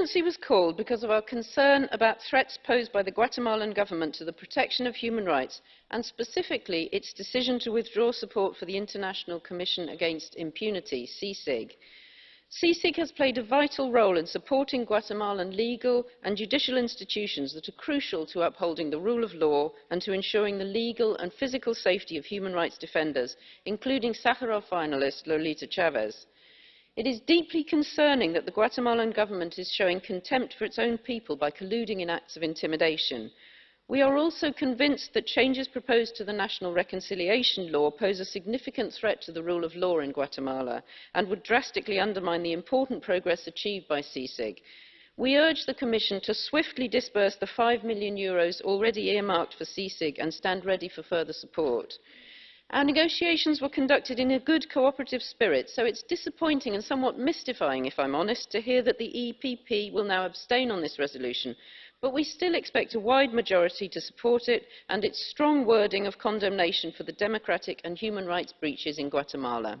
emergency was called because of our concern about threats posed by the Guatemalan government to the protection of human rights and specifically its decision to withdraw support for the International Commission Against Impunity, CSIG. CSIG has played a vital role in supporting Guatemalan legal and judicial institutions that are crucial to upholding the rule of law and to ensuring the legal and physical safety of human rights defenders, including Sakharov finalist Lolita Chavez. It is deeply concerning that the Guatemalan government is showing contempt for its own people by colluding in acts of intimidation. We are also convinced that changes proposed to the National Reconciliation Law pose a significant threat to the rule of law in Guatemala and would drastically undermine the important progress achieved by CSIG. We urge the Commission to swiftly disperse the 5 million Euros already earmarked for CSIG and stand ready for further support. Our negotiations were conducted in a good cooperative spirit, so it's disappointing and somewhat mystifying, if I'm honest, to hear that the EPP will now abstain on this resolution. But we still expect a wide majority to support it and its strong wording of condemnation for the democratic and human rights breaches in Guatemala.